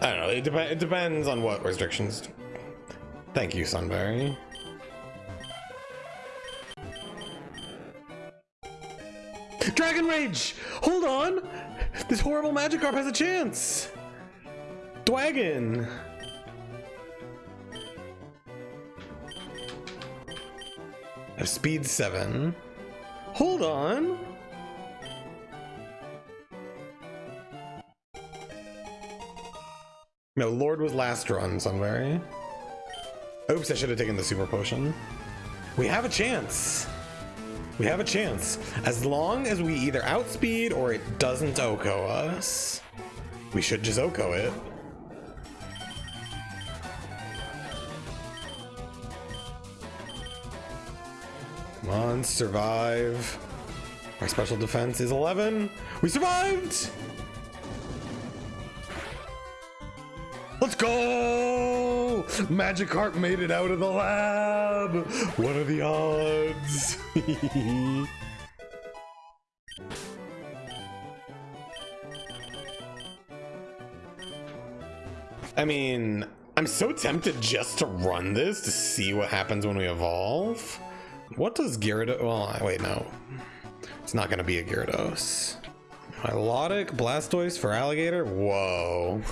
I don't know. It, dep- it depends on what restrictions. Thank you, Sunberry. Dragon Rage! Hold on! This horrible Magikarp has a chance! Dwagon! Speed 7. Hold on! No, Lord was last run, Sunberry. Oops, I should have taken the super potion. We have a chance. We have a chance. As long as we either outspeed or it doesn't OHKO us. We should just OHKO it. Come on, survive. Our special defense is 11. We survived! Let's go! Magikarp made it out of the lab! What are the odds? I mean, I'm so tempted just to run this to see what happens when we evolve. What does Gyarados... Well, wait, no. It's not going to be a Gyarados. Milotic, Blastoise Feraligatr? Whoa.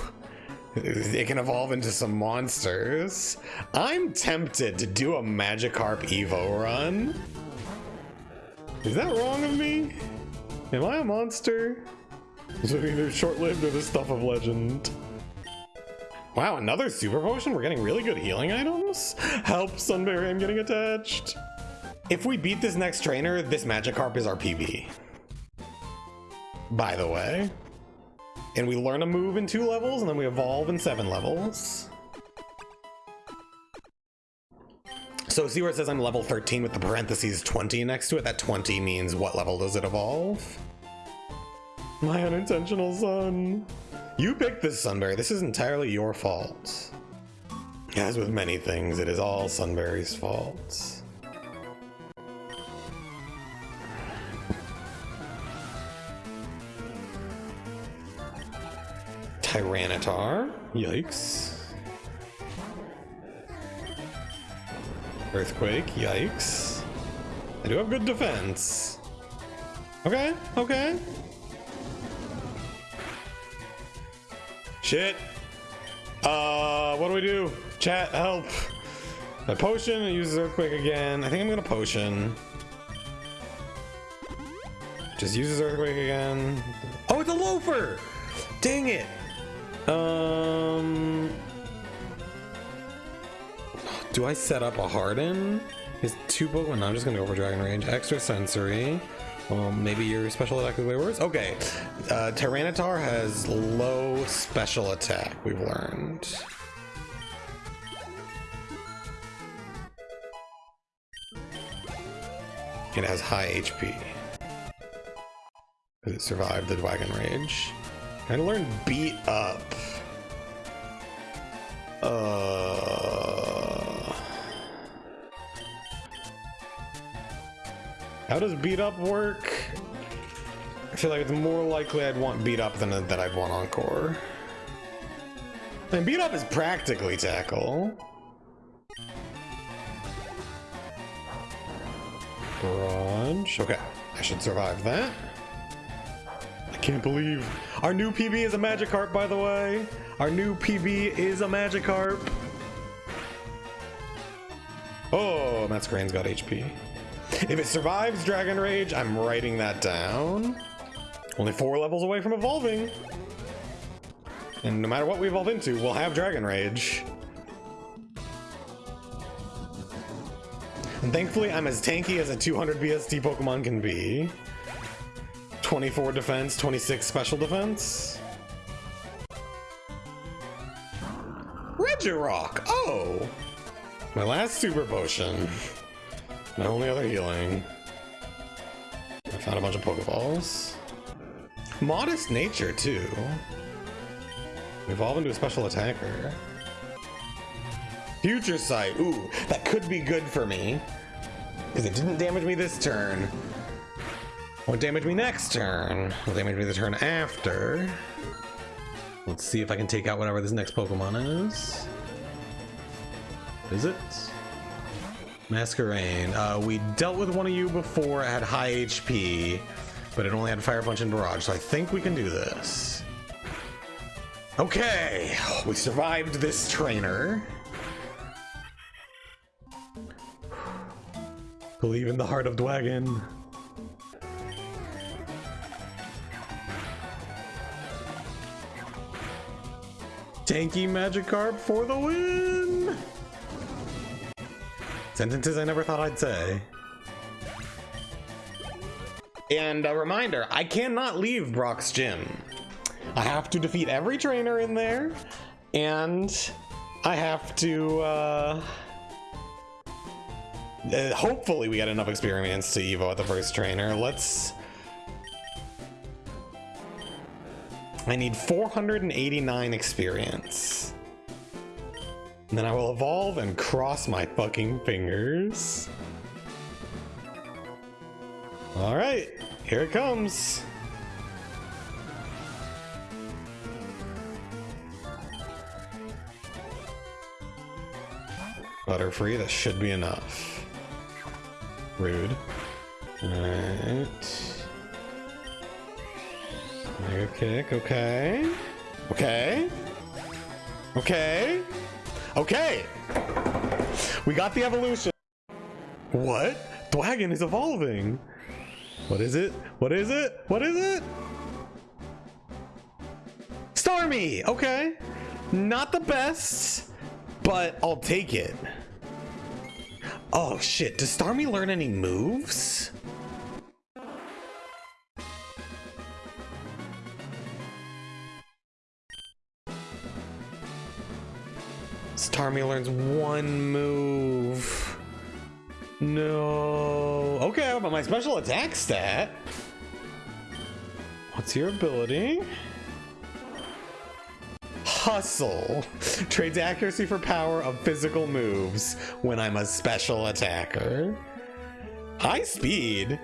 It can evolve into some monsters. I'm tempted to do a Magikarp Evo run. Is that wrong of me? Am I a monster? So either short-lived or the stuff of legend. Wow, another super potion? We're getting really good healing items? Help, Sunberry, I'm getting attached. If we beat this next trainer, this Magikarp is our PB. By the way. And we learn a move in two levels, and then we evolve in seven levels. So see where it says I'm level 13 with the parentheses 20 next to it? That 20 means what level does it evolve? My unintentional son. You picked this, Sunberry. This is entirely your fault. As with many things, it is all Sunberry's fault. Tyranitar. Yikes. Earthquake. Yikes. I do have good defense. Okay, okay. Shit. Uh, what do we do? Chat, help. My potion it uses Earthquake again. I think I'm gonna potion. Just uses Earthquake again. Oh, it's a loafer! Dang it! Um, do I set up a Harden? Is two Pokemon? No, I'm just gonna go for Dragon Rage. Extra Sensory. Maybe your special attack is way worse. Okay, uh, Tyranitar has low special attack. We've learned. It has high HP. It survived the Dragon Rage. I learned beat up. Uh, how does beat up work? I feel like it's more likely I'd want beat up than that I'd want encore. And beat up is practically tackle. Okay, I should survive that. Can't believe our new PB is a Magikarp, by the way. Our new PB is a Magikarp. Oh, Masquerain's got HP. If it survives Dragon Rage, I'm writing that down. Only four levels away from evolving. And no matter what we evolve into, we'll have Dragon Rage. And thankfully, I'm as tanky as a 200 BST Pokemon can be. 24 defense, 26 special defense. Regirock! Oh! My last super potion. My only other healing. I found a bunch of Pokeballs. Modest nature, too. Evolve into a special attacker. Future Sight. Ooh, that could be good for me. Because it didn't damage me this turn. Won't damage me next turn. Will damage me the turn after. Let's see if I can take out whatever this next Pokemon is. Is it? Masquerain. Uh, we dealt with one of you before, it had high HP, but it only had Fire Punch and Barrage, so I think we can do this. Okay, we survived this trainer. Believe in the heart of Dwagon. Tanky Magikarp for the win! Sentences I never thought I'd say. And a reminder, I cannot leave Brock's gym. I have to defeat every trainer in there, and I have to, uh, uh, hopefully we get enough experience to Evo at the first trainer. Let's... I need 489 experience. And then I will evolve and cross my fucking fingers. Alright, here it comes. Butterfree, that should be enough. Rude. Alright. Mega kick, okay. Okay. Okay. Okay! We got the evolution. What? Dwagon is evolving. What is it? What is it? What is it? Starmie! Okay. Not the best, but I'll take it. Oh shit, does Starmie learn any moves? Starmie learns one move. No. Okay, but my special attack stat. What's your ability? Hustle. Trades accuracy for power of physical moves when I'm a special attacker. High speed.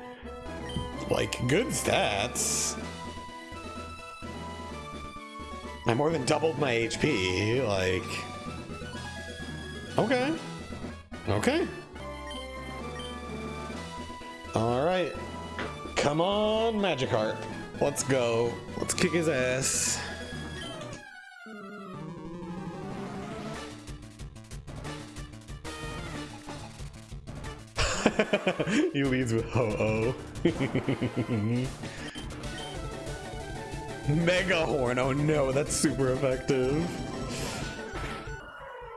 Like, good stats. I more than doubled my HP, like... Okay. Okay. Alright. Come on, Magikarp. Let's go. Let's kick his ass. he leads with ho-oh. Mega Horn. Oh no, that's super effective.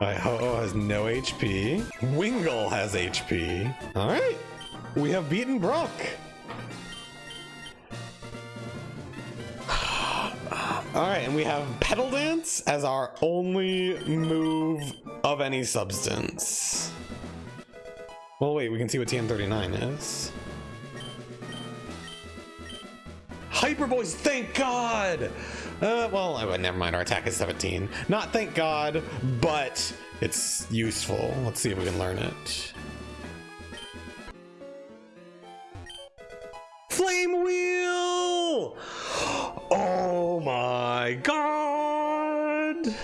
Alright, Ho-Oh has no HP. Wingull has HP. Alright, we have beaten Brock. Alright, and we have Petal Dance as our only move of any substance. Well, wait, we can see what TM39 is. Hyper Voice, thank God! Uh, well, never mind. Our attack is 17. Not thank God, but it's useful. Let's see if we can learn it. Flame Wheel! Oh my God!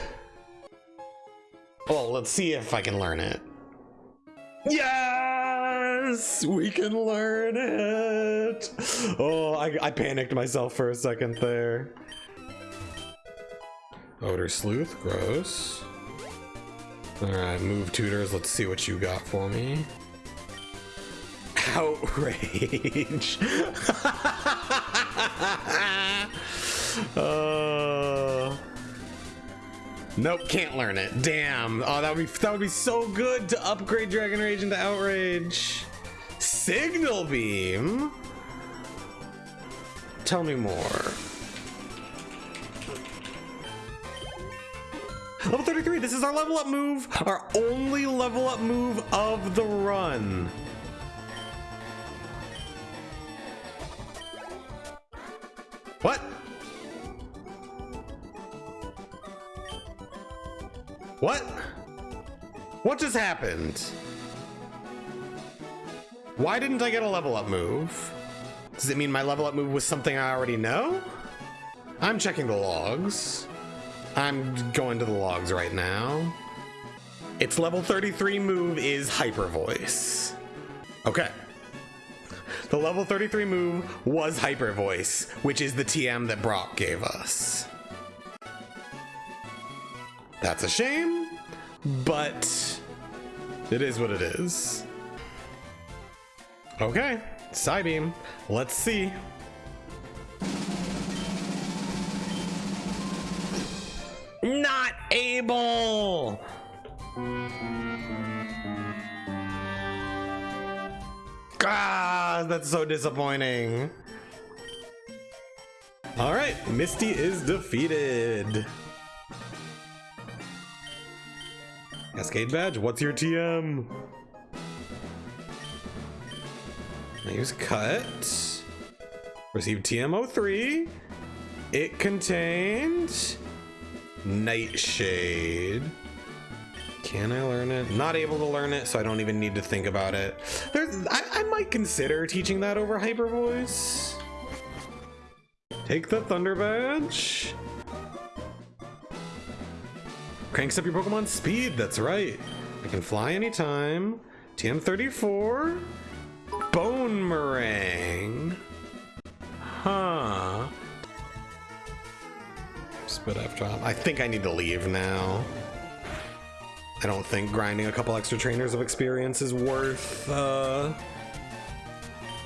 Well, let's see if I can learn it. Yes! We can learn it! Oh, I, I panicked myself for a second there. Odor Sleuth, gross. Alright, move tutors, let's see what you got for me. Outrage! uh, nope, can't learn it. Damn. Oh, that would be that would be so good to upgrade Dragon Rage into Outrage. Signal Beam. Tell me more. Level 33, this is our level up move, our only level up move of the run. What? What? What just happened? Why didn't I get a level up move? Does it mean my level up move was something I already know? I'm checking the logs. I'm going to the logs right now. Its level 33 move is Hyper Voice. Okay. The level 33 move was Hyper Voice, which is the TM that Brock gave us. That's a shame, but it is what it is. Okay, Psybeam. Let's see. Not able! God, that's so disappointing. All right, Misty is defeated. Cascade badge, what's your TM? Use cut. Receive TM03. It contained Nightshade. Can I learn it? Not able to learn it, so I don't even need to think about it. There's, I, I might consider teaching that over Hyper Voice. Take the Thunder Badge. Cranks up your Pokemon speed, that's right. I can fly anytime. TM34. Bonemerang. Huh. Spit drop. I think I need to leave now. I don't think grinding a couple extra trainers of experience is worth uh,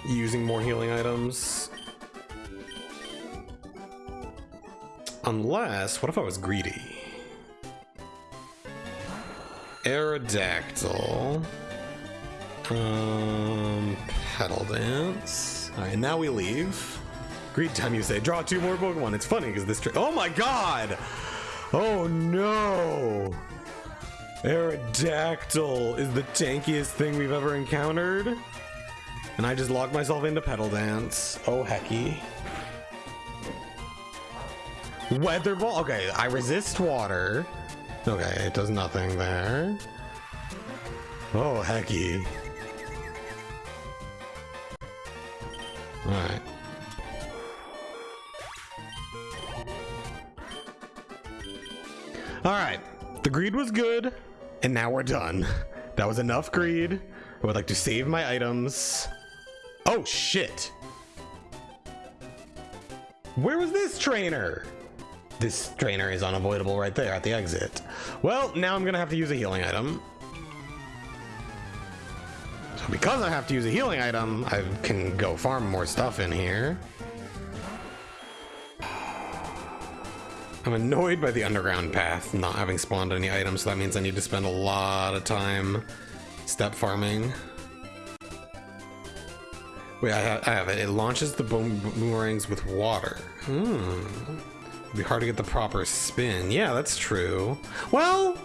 using more healing items. Unless, what if I was greedy? Aerodactyl. Um, Petal Dance. Alright, now we leave. Greed time, you say. Draw two more Pokemon. It's funny because this. Trick. Oh my god! Oh no! Aerodactyl is the tankiest thing we've ever encountered. And I just locked myself into Petal Dance. Oh hecky. Weather Ball. Okay, I resist water. Okay, it does nothing there. Oh hecky. Alright. Alright. The greed was good, and now we're done. That was enough greed. I would like to save my items. Oh shit! Where was this trainer? This trainer is unavoidable right there at the exit. Well, now I'm gonna have to use a healing item. Because I have to use a healing item, I can go farm more stuff in here. I'm annoyed by the underground path not having spawned any items, so that means I need to spend a lot of time step farming. Wait, I have, I have it. It launches the boom boomerangs with water. Hmm. It'd be hard to get the proper spin. Yeah, that's true. Well,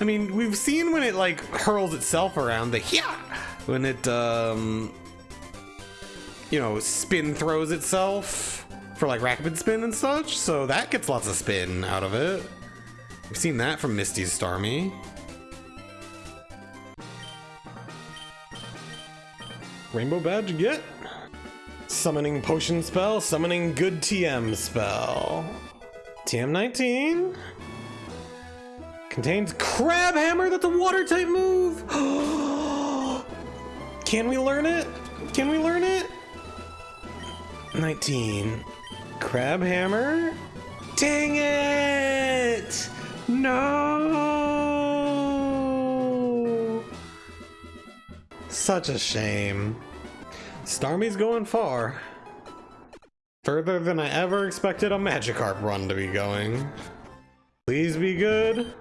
I mean, we've seen when it like hurls itself around the yeah, when it um, you know, spin throws itself for like rapid spin and such. So that gets lots of spin out of it. We've seen that from Misty's Starmie. Rainbow badge get? Summoning potion spell, summoning good TM spell. TM19 contains crab hammer. That's a water type move. Can we learn it? Can we learn it? 19 crab hammer. Dang it! No! Such a shame. Starmie's going far. Further than I ever expected a Magikarp run to be going. Please be good.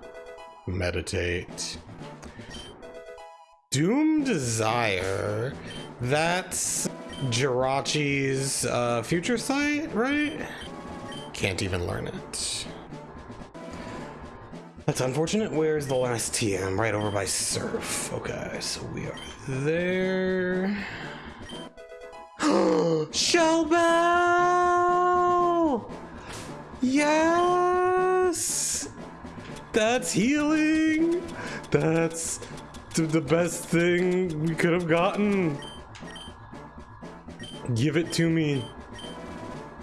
Meditate. Doom Desire. That's Jirachi's uh, future sight, right? Can't even learn it. That's unfortunate. Where's the last TM? Right over by Surf. Okay, so we are there. Shell Bell! Yes! That's healing! That's the best thing we could have gotten. Give it to me.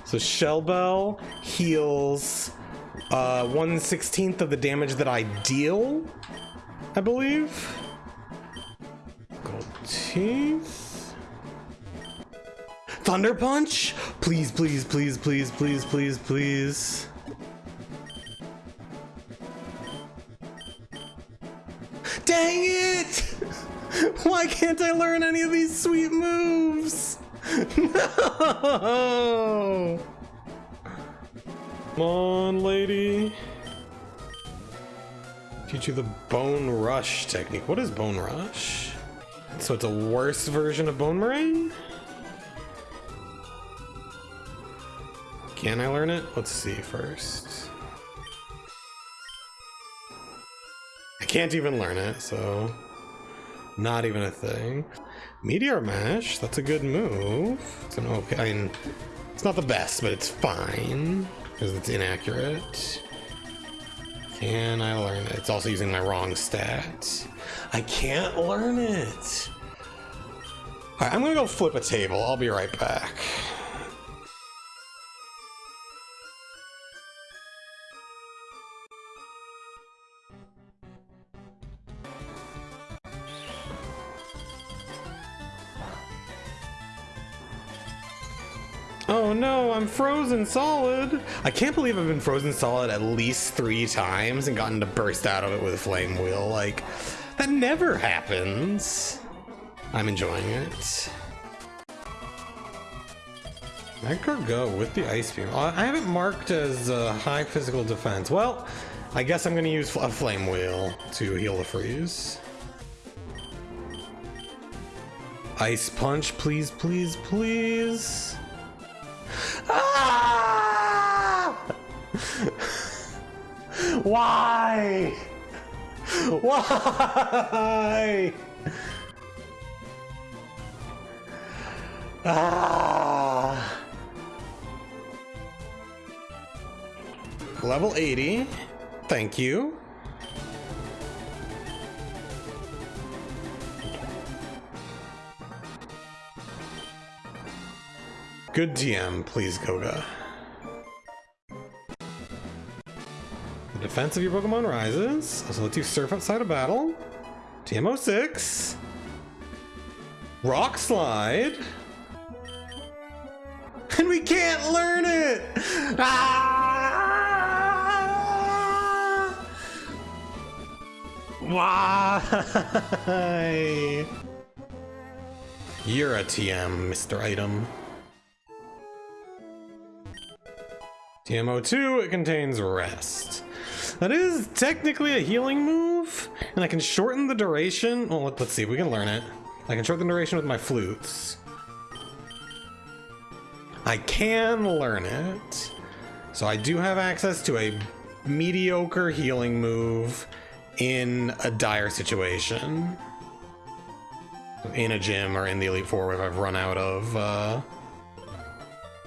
So Shell Bell heals uh, 1 16th of the damage that I deal, I believe. Gold teeth. Thunder punch? Please, please, please, please, please, please, please. Dang it! Why can't I learn any of these sweet moves? No! Come on, lady. Teach you the Bone Rush technique. What is Bone Rush? So it's a worse version of Bonemerang? Can I learn it? Let's see first. I can't even learn it, so not even a thing. Meteor Mash, that's a good move. It's an okay, I mean, it's not the best, but it's fine because it's inaccurate. Can I learn it? It's also using my wrong stat. I can't learn it. All right, I'm gonna go flip a table. I'll be right back. I'm frozen solid. I can't believe I've been frozen solid at least three times and gotten to burst out of it with a flame wheel. Like, that never happens. I'm enjoying it. Magcargo with the Ice Beam. Uh, I haven't marked as uh, high physical defense. Well, I guess I'm going to use a Flame Wheel to heal the freeze. Ice Punch, please, please, please. Ah! Why? Why? Ah! Level 80. Thank you. Good TM, please, Koga. The defense of your Pokemon rises. Also lets you surf outside of battle. TM06. Rock Slide. And we can't learn it! Ah! Why? You're a TM, Mr. Item. TMO2, it contains rest. That is technically a healing move, and I can shorten the duration. Well, let's see, we can learn it. I can shorten the duration with my flutes. I can learn it. So I do have access to a mediocre healing move in a dire situation. In a gym or in the Elite Four if I've run out of uh,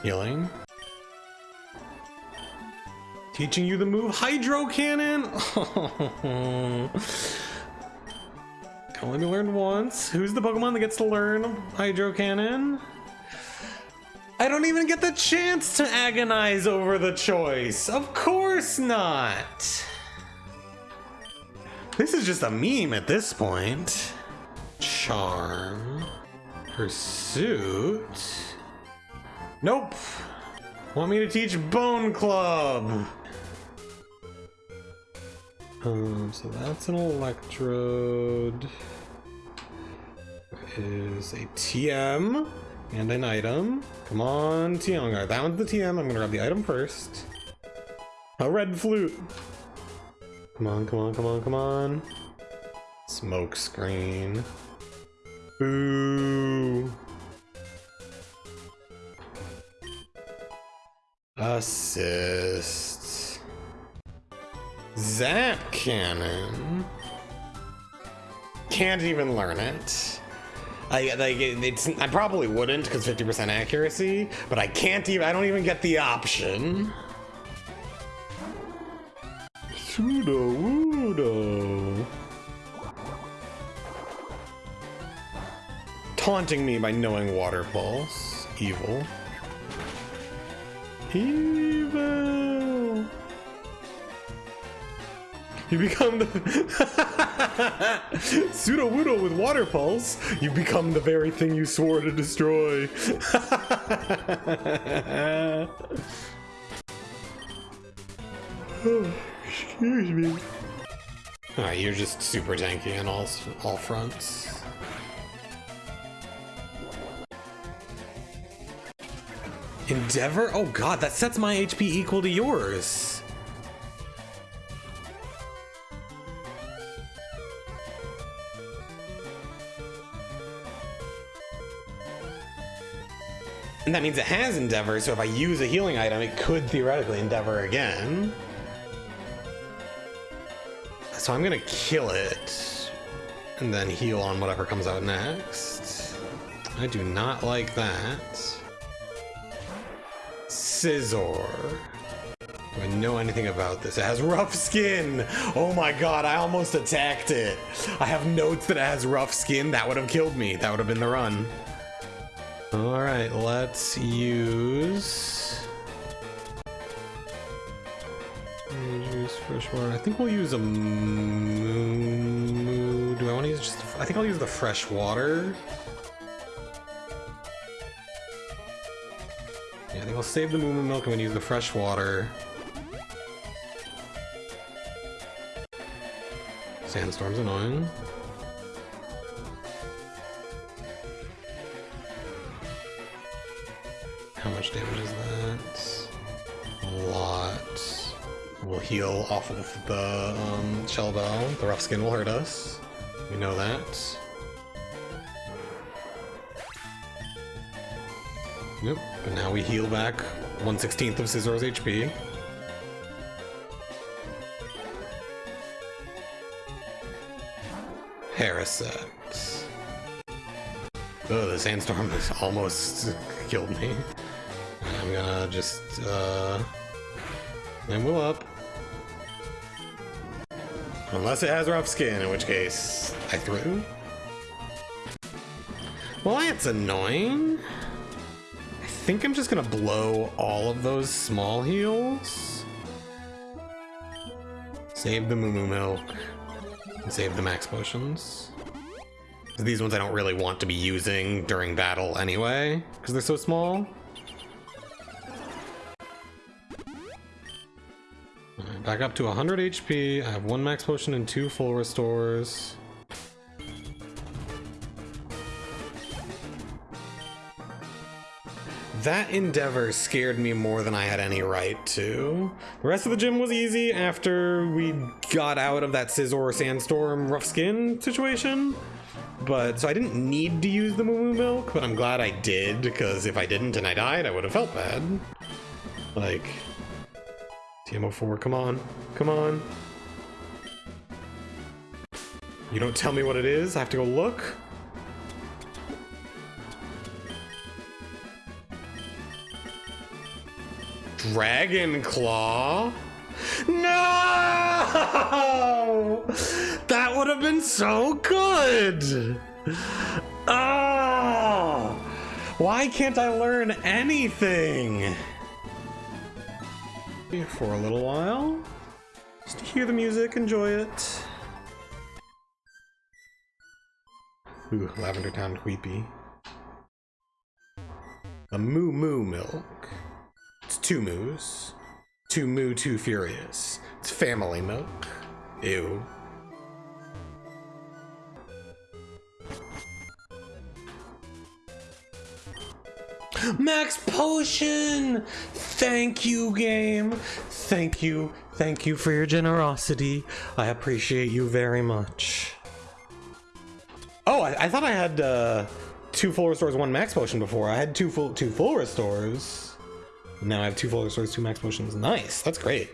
healing. Teaching you the move Hydro Cannon? Can only be learned once. Who's the Pokemon that gets to learn Hydro Cannon? I don't even get the chance to agonize over the choice. Of course not. This is just a meme at this point. Charm. Pursuit. Nope. Want me to teach Bone Club? Um, so that's an electrode. Is a TM and an item. Come on, TM. That one's the TM. I'm gonna grab the item first. A red flute. Come on, come on, come on, come on. Smoke screen. Boo. Assist. Zap Cannon. Can't even learn it. I like it's. I probably wouldn't because 50% accuracy, but I can't even. I don't even get the option. Sudowoodo. Taunting me by knowing Water Pulse. Evil. Evil. You become the Sudowoodo with water pulse. You become the very thing you swore to destroy. oh, excuse me. Alright, you're just super tanky on all all fronts. Endeavor? Oh god, that sets my HP equal to yours. And that means it has Endeavor, so if I use a healing item, it could theoretically Endeavor again. So I'm gonna kill it, and then heal on whatever comes out next. I do not like that. Scizor. Do I know anything about this? It has rough skin! Oh my god, I almost attacked it! I have notes that it has rough skin. That would have killed me. That would have been the run. Alright, let's use... Use freshwater. I think we'll use a moo. Do I want to use just... I think I'll use the fresh water. Yeah, I think I'll save the moo milk and then use the fresh water. Sandstorm's annoying. How much damage is that? A lot. We'll heal off of the um, shell bell. The rough skin will hurt us. We know that. Yep, but now we heal back 1 16th of Scizor's HP. Parasect. Oh, the sandstorm almost killed me. Gonna just, uh... Will up. Unless it has rough skin, in which case I threw. Well, that's annoying. I think I'm just gonna blow all of those small heals. Save the Moo Moo Milk. And save the max potions. These ones I don't really want to be using during battle anyway, because they're so small. Back up to 100 HP. I have one max potion and two full restores. That endeavor scared me more than I had any right to. The rest of the gym was easy after we got out of that Scizor Sandstorm rough skin situation. But, so I didn't need to use the Moo Moo Milk, but I'm glad I did, because if I didn't and I died, I would have felt bad. Like, TM04, come on. Come on. You don't tell me what it is? I have to go look? Dragon Claw? No! That would have been so good! Oh! Why can't I learn anything? For a little while. Just to hear the music, enjoy it. Ooh, Lavender Town creepy. A moo moo milk. It's two moos. Two moo, too furious. It's family milk. Ew. Max Potion! Thank you, game. Thank you. Thank you for your generosity. I appreciate you very much. Oh, I, I thought I had uh, two full restores, one max potion before. I had two full two full restores. Now I have two full restores, two max potions. Nice. That's great.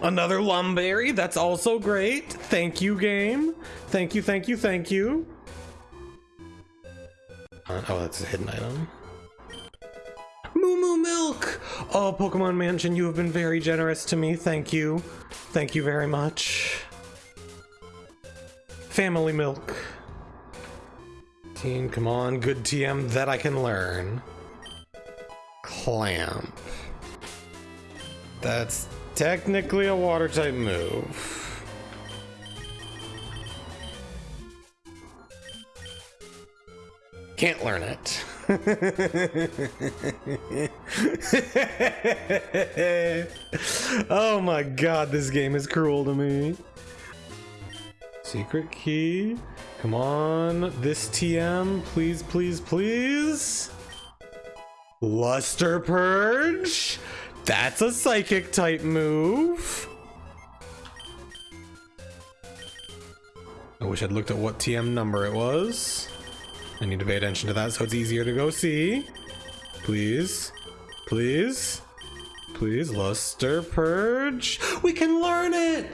Another Lumberry, That's also great. Thank you, game. Thank you, thank you, thank you. Uh, oh, that's a hidden item. Moo Moo Milk! Oh, Pokemon Mansion, you have been very generous to me. Thank you. Thank you very much. Family Milk. Team, come on, good TM that I can learn. Clamp. That's technically a water type move. Can't learn it. oh my god, this game is cruel to me. Secret key. Come on, this TM, please, please, please. Luster Purge. That's a psychic type move. I wish I'd looked at what TM number it was. I need to pay attention to that so it's easier to go see. Please. Please. Please, Luster Purge. We can learn it!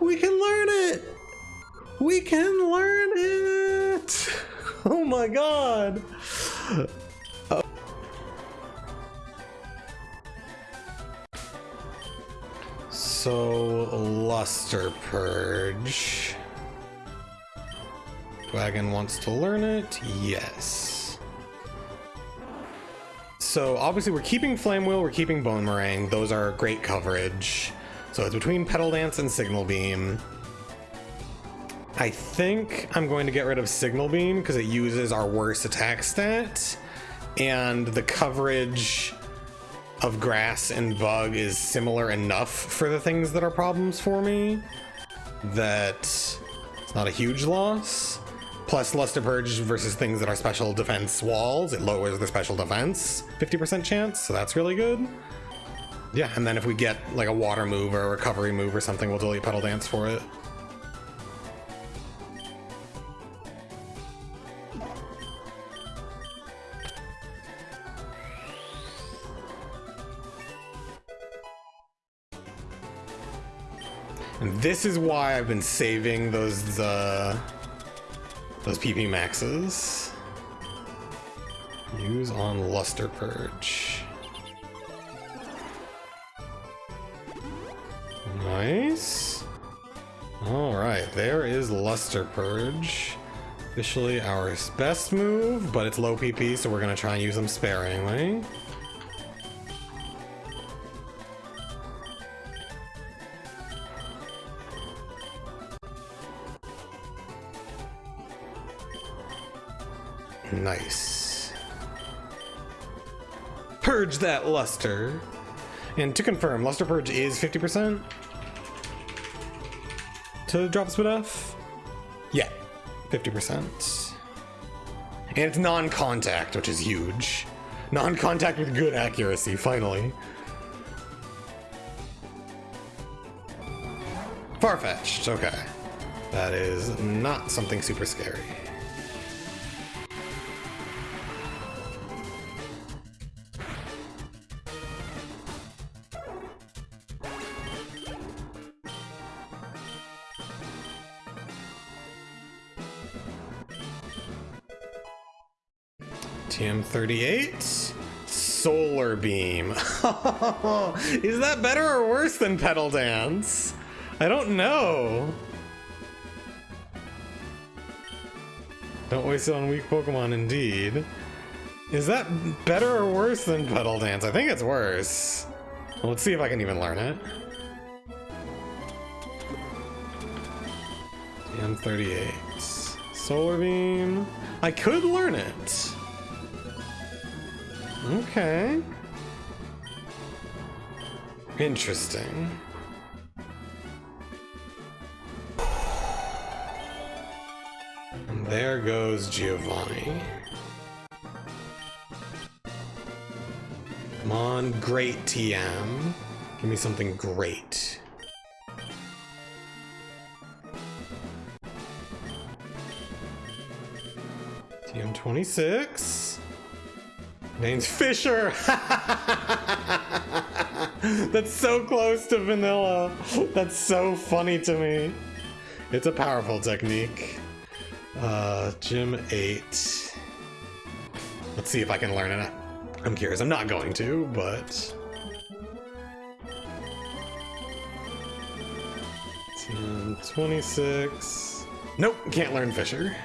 We can learn it! We can learn it! Oh my god! So, Luster Purge. Wagon wants to learn it? Yes. So obviously we're keeping Flame Wheel, we're keeping Bonemerang. Those are great coverage. So it's between Petal Dance and Signal Beam. I think I'm going to get rid of Signal Beam because it uses our worst attack stat. And the coverage of Grass and Bug is similar enough for the things that are problems for me that it's not a huge loss. Plus Luster Purge versus things that are special defense walls, it lowers the special defense 50% chance, so that's really good. Yeah, and then if we get like a water move or a recovery move or something, we'll delete Petal Dance for it. And this is why I've been saving those uh, those PP maxes. Use on Luster Purge. Nice. Alright, there is Luster Purge. Officially our best move, but it's low PP, so we're gonna try and use them sparingly. Nice. Purge that luster. And to confirm, Luster Purge is 50% to drop spit off? Yeah, 50%. And it's non-contact, which is huge. Non-contact with good accuracy, finally. Farfetch'd, okay. That is not something super scary. TM38? Solar Beam. Is that better or worse than Petal Dance? I don't know. Don't waste it on weak Pokemon, indeed. Is that better or worse than Petal Dance? I think it's worse. Well, let's see if I can even learn it. TM38. Solar Beam. I could learn it. Okay. Interesting. And there goes Giovanni. Come on, great TM. Give me something great. TM 26. Name's Fissure! That's so close to vanilla. That's so funny to me. It's a powerful technique. Uh, Gym 8. Let's see if I can learn it. I'm curious. I'm not going to, but... TM 26. Nope, can't learn Fissure.